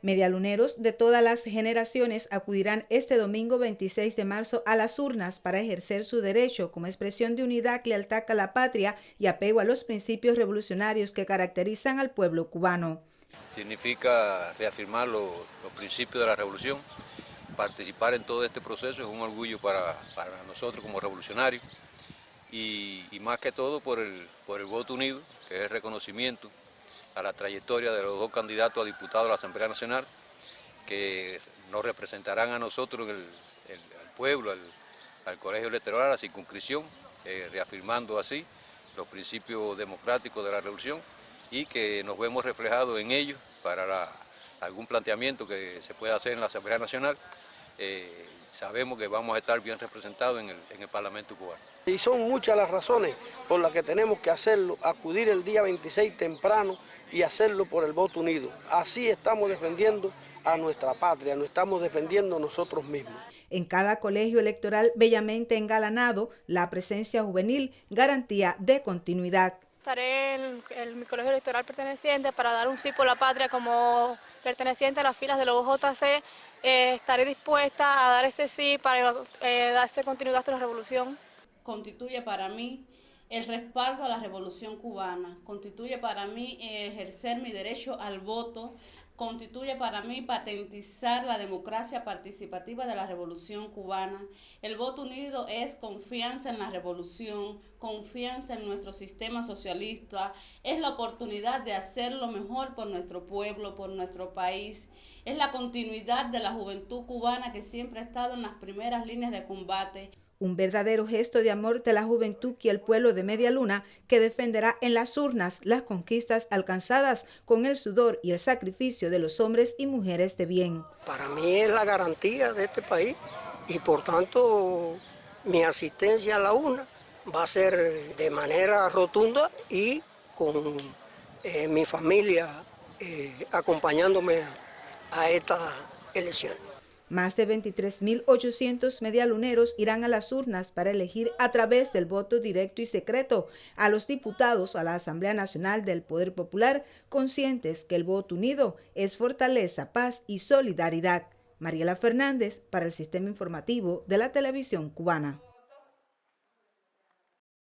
Medialuneros de todas las generaciones acudirán este domingo 26 de marzo a las urnas para ejercer su derecho como expresión de unidad, lealtad a la patria y apego a los principios revolucionarios que caracterizan al pueblo cubano. Significa reafirmar los, principios de la revolución, participar en todo este proceso es un orgullo para, nosotros como revolucionarios y, más que todo por el, por el voto unido, que es reconocimiento a la trayectoria de los dos candidatos a diputados de la Asamblea Nacional que nos representarán a nosotros, el, al pueblo, al, colegio electoral, a la circunscripción, eh, reafirmando así los principios democráticos de la revolución y que nos vemos reflejados en ellos para algún planteamiento que se pueda hacer en la Asamblea Nacional. Eh, sabemos que vamos a estar bien representados en el, en el, Parlamento cubano. Y son muchas las razones por las que tenemos que hacerlo, acudir el día 26 temprano y hacerlo por el voto unido. Así estamos defendiendo a nuestra patria, nos estamos defendiendo nosotros mismos. En cada colegio electoral bellamente engalanado, la presencia juvenil, garantía de continuidad. Estaré en, mi colegio electoral perteneciente para dar un sí por la patria como perteneciente a las filas de los JC. Eh, estaré dispuesta a dar ese sí para eh, darse continuidad a la revolución. Constituye para mí el respaldo a la revolución cubana, constituye para mí ejercer mi derecho al voto, constituye para mí patentizar la democracia participativa de la revolución cubana. El voto unido es confianza en la revolución, confianza en nuestro sistema socialista, es la oportunidad de hacer lo mejor por nuestro pueblo, por nuestro país, es la continuidad de la juventud cubana que siempre ha estado en las primeras líneas de combate un verdadero gesto de amor de la juventud y el pueblo de Media Luna que defenderá en las urnas las conquistas alcanzadas con el sudor y el sacrificio de los hombres y mujeres de bien. Para mí es la garantía de este país y por tanto mi asistencia a la urna va a ser de manera rotunda y con eh, mi familia eh, acompañándome a esta elección. Más de 23.800 medialuneros irán a las urnas para elegir a través del voto directo y secreto a los diputados a la Asamblea Nacional del Poder Popular, conscientes que el voto unido es fortaleza, paz y solidaridad. Mariela Fernández para el Sistema Informativo de la Televisión Cubana.